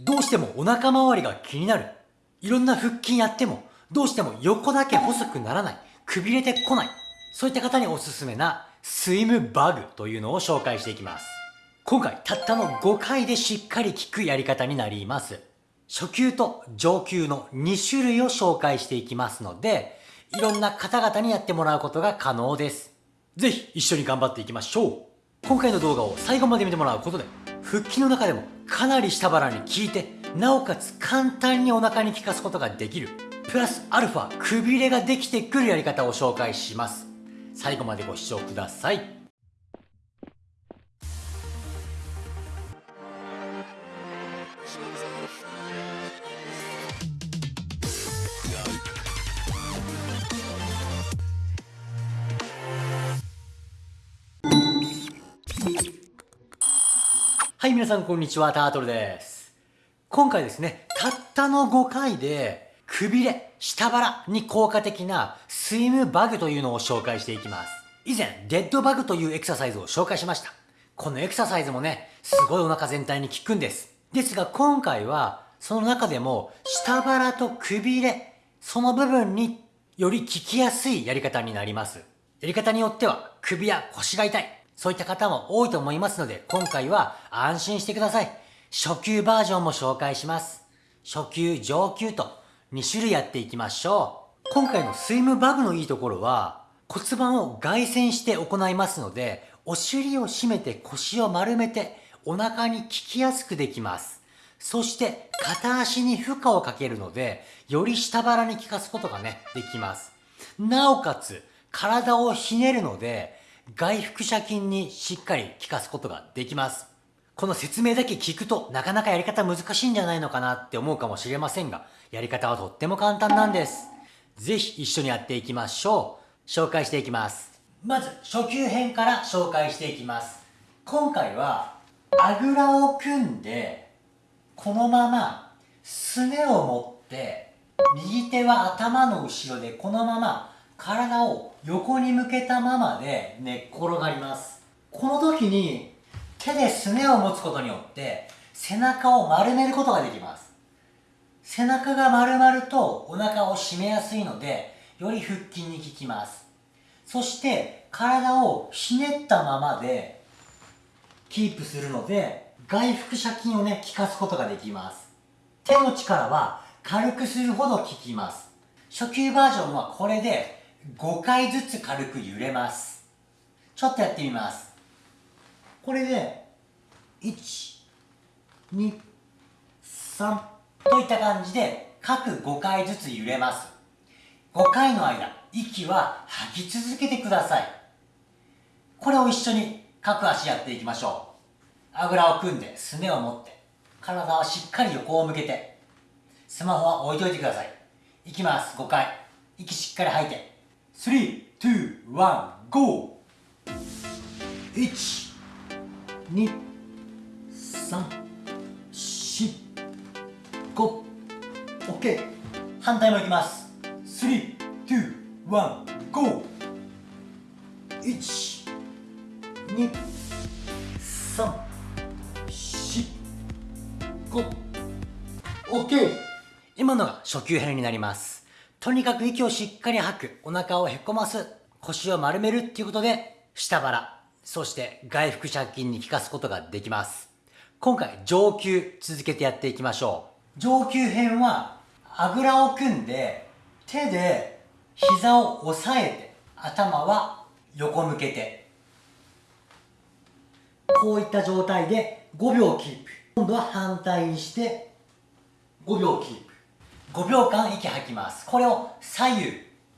どうしてもお腹周りが気になる。いろんな腹筋やっても、どうしても横だけ細くならない。くびれてこない。そういった方におすすめなスイムバグというのを紹介していきます。今回たったの5回でしっかり効くやり方になります。初級と上級の2種類を紹介していきますので、いろんな方々にやってもらうことが可能です。ぜひ一緒に頑張っていきましょう。今回の動画を最後まで見てもらうことで、腹筋の中でもかなり下腹に効いて、なおかつ簡単にお腹に効かすことができる。プラスアルファ、くびれができてくるやり方を紹介します。最後までご視聴ください。はい、皆さんこんにちは、タートルです。今回ですね、たったの5回で、くびれ、下腹に効果的なスイムバグというのを紹介していきます。以前、デッドバグというエクササイズを紹介しました。このエクササイズもね、すごいお腹全体に効くんです。ですが今回は、その中でも、下腹とくびれ、その部分により効きやすいやり方になります。やり方によっては、首や腰が痛い、そういった方も多いと思いますので、今回は安心してください。初級バージョンも紹介します。初級、上級と2種類やっていきましょう。今回のスイムバグのいいところは、骨盤を外旋して行いますので、お尻を締めて腰を丸めてお腹に効きやすくできます。そして片足に負荷をかけるので、より下腹に効かすことがね、できます。なおかつ、体をひねるので、外腹斜筋にしっかり効かすことができます。この説明だけ聞くとなかなかやり方難しいんじゃないのかなって思うかもしれませんが、やり方はとっても簡単なんです。ぜひ一緒にやっていきましょう。紹介していきます。まず初級編から紹介していきます。今回はあぐらを組んで、このまますねを持って、右手は頭の後ろでこのまま体を横に向けたままで寝っ転がります。この時に手ですねを持つことによって背中を丸めることができます。背中が丸まるとお腹を締めやすいのでより腹筋に効きます。そして体をひねったままでキープするので外腹斜筋をね効かすことができます。手の力は軽くするほど効きます。初級バージョンはこれで5回ずつ軽く揺れます。ちょっとやってみます。これで123といった感じで各5回ずつ揺れます。5回の間息は吐き続けてください。これを一緒に各足やっていきましょう。あぐらを組んですねを持って体はしっかり横を向けてスマホは置いといてください。いきます5回。息しっかり吐いて。3、2、1、GO! 1、2、3、4、5、OK! 反対もいきます。3、2、1、GO! 1、2、3、4、5、OK! 今のが初級編になります。とにかく息をしっかり吐く、お腹をへこます、腰を丸めるっていうことで、下腹、そして外腹斜筋に効かすことができます。今回上級続けてやっていきましょう。上級編は、あぐらを組んで、手で膝を押さえて、頭は横向けて、こういった状態で5秒キープ。今度は反対にして5秒キープ。5秒間息吐きます。これを左右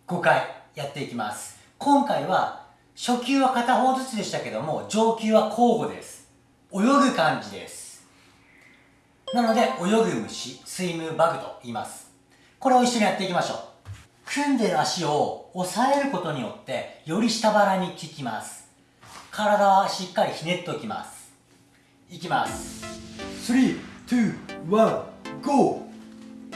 5回やっていきます。今回は初級は片方ずつでしたけども上級は交互です。泳ぐ感じです。なので泳ぐ虫スイムバグと言います。これを一緒にやっていきましょう。組んでる足を押さえることによってより下腹に効きます。体はしっかりひねっておきます。いきます。3、2、1、GO!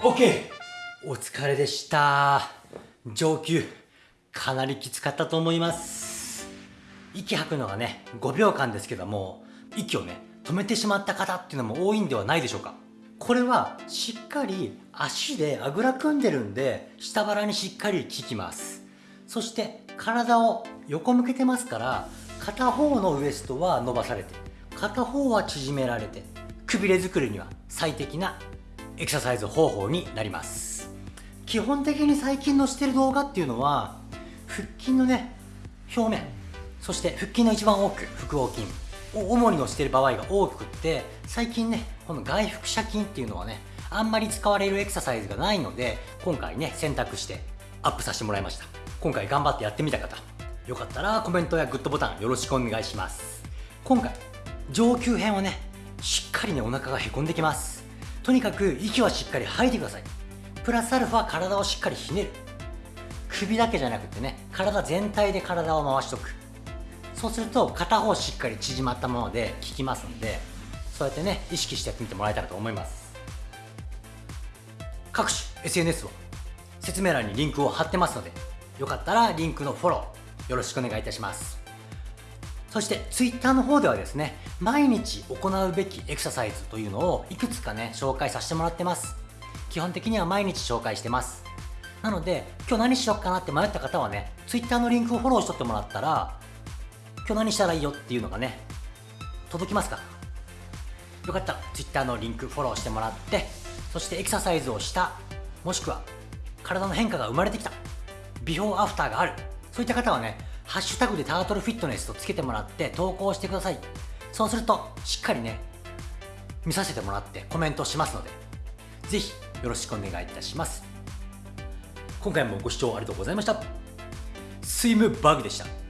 OK お疲れでした。上級。かなりきつかったと思います。息吐くのはね5秒間ですけども息をね止めてしまった方っていうのも多いんではないでしょうか。これはしっかり足であぐら組んでるんで下腹にしっかり効きます。そして体を横向けてますから片方のウエストは伸ばされて片方は縮められてくびれ作りには最適なエクササイズ方法になります。基本的に最近のしてる動画っていうのは腹筋のね表面そして腹筋の一番多く腹横筋。主にのしてる場合が多くって最近ねこの外腹斜筋っていうのはねあんまり使われるエクササイズがないので今回ね選択してアップさせてもらいました。今回頑張ってやってみた方よかったらコメントやグッドボタンよろしくお願いします。今回上級編はねしっかりねお腹がへこんできます。とにかく息はしっかり吐いてください。プラスアルファ体をしっかりひねる。首だけじゃなくてね体全体で体を回しとく。そうすると片方しっかり縮まったままで効きますのでそうやってね意識してやってみてもらえたらと思います。各種 SNS は説明欄にリンクを貼ってますのでよかったらリンクのフォローよろしくお願いいたします。そして Twitter の方ではですね毎日行うべきエクササイズというのをいくつかね紹介させてもらってます。基本的には毎日紹介してます。なので今日何しよっかなって迷った方はね Twitter のリンクをフォローしとってもらったら今日何したらいいよっていうのがね届きますか？よかった。ら Twitter のリンクフォローしてもらってそしてエクササイズをしたもしくは体の変化が生まれてきたビフォーアフターがあるそういった方はねハッシュタグでタートルフィットネスとつけてもらって投稿してください。そうするとしっかりね見させてもらってコメントしますのでぜひよろしくお願いいたします。今回もご視聴ありがとうございました。スイムバグでした。